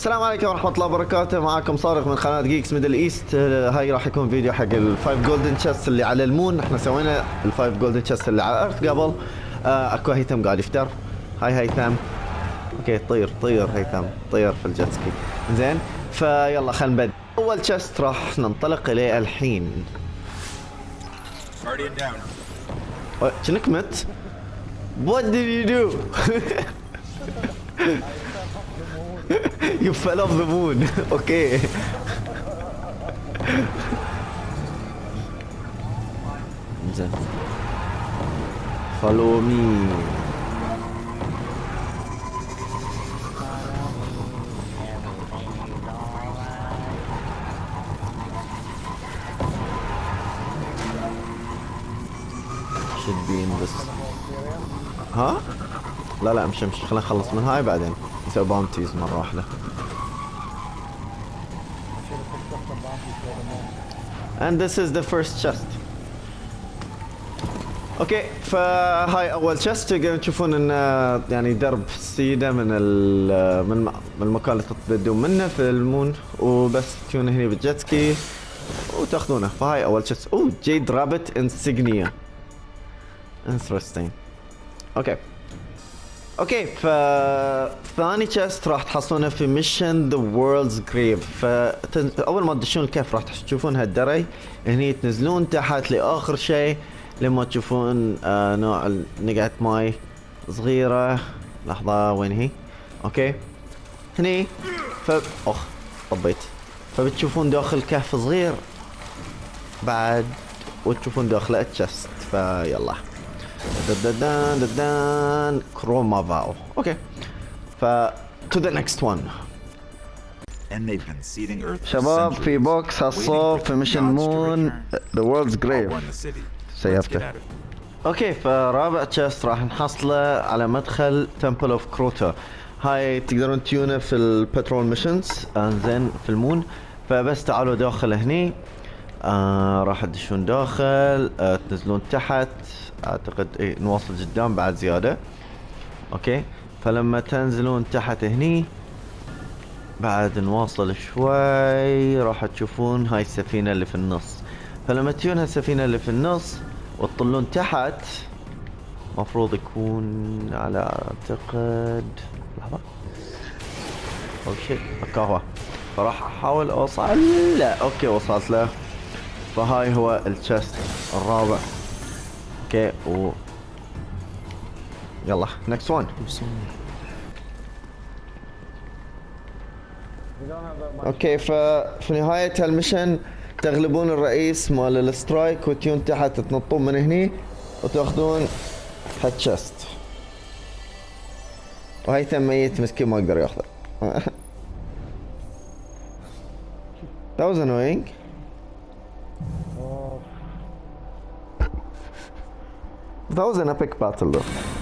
السلام عليكم ورحمة الله وبركاته. معاكم صارخ من قناة Geeks Middle East هاي راح يكون فيديو حق ال five golden chests اللي على ال Moon. إحنا سوينا ال five golden chests اللي على ال Earth قبل. آه اكو هيثم قاعد يفتر. hi هيثم. okay طير طير هيثم. طير في ال jet ski زين فيلا خلينا نبدأ أول chest راح ننطلق إليه الحين. شنك مت؟ What did you do? you fell off the moon. okay. Follow me. Should be in this ها؟ لا لا مش مش خلينا نخلص من هاي بعدين. نسوي bounties مرة واحدة. And this is the first chest. أوكي فهاي أول chest تقدرون تشوفون إن يعني درب سيده من من من المكان اللي تبدون منه في ال Moon. وبس تجون هنا بال jet ski وتأخذونه. فهاي أول chest oh Jade Rabbit insignia interesting okay okay ف ثاني chest راح تحصلونه في mission The World's Grave فاول ما تدشون الكهف راح تشوفون هالدري. هني تنزلون تحت لآخر شيء. لما تشوفون آه نوع نقعة ماي صغيرة. لحظة وين هي؟ okay هني. ف اخ طبيت. فبتشوفون داخل كهف صغير. بعد وتشوفون داخله تشست فيلا. كروما فاو أوكي ف been seeding Earth for شباب في بوكس هالصوب في ميشن مون. ذا وورلدز جريف سيفته. أوكي فرابع تشست راح نحصله على مدخل تمبل اوف كروتا هاي تقدرون تيونه في ال patrol missions انزين في ال Moon فبس تعالوا داخل هني آه راح تدشون داخل آه تنزلون تحت. أعتقد اي نواصل قدام بعد زيادة. okay. فلما تنزلون تحت هني بعد نواصل شوي راح تشوفون هاي السفينة اللي في النص. فلما تجون هالسفينة اللي في النص وتطلون تحت مفروض يكون على أعتقد لحظة. أو شيء هو فراح أحاول أوصل. لا okay وصلت له. فهاي هو ال chest الرابع. okay و يلا next one. okay ففي نهاية هال mission تغلبون الرئيس مال ال strike وتيون تحت تنطون من هني وتأخذون هالتشست. وهيثم ميت مسكين ما أقدر يأخذه. That was annoying. That was an epic battle though.